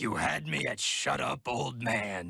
You had me at shut up, old man.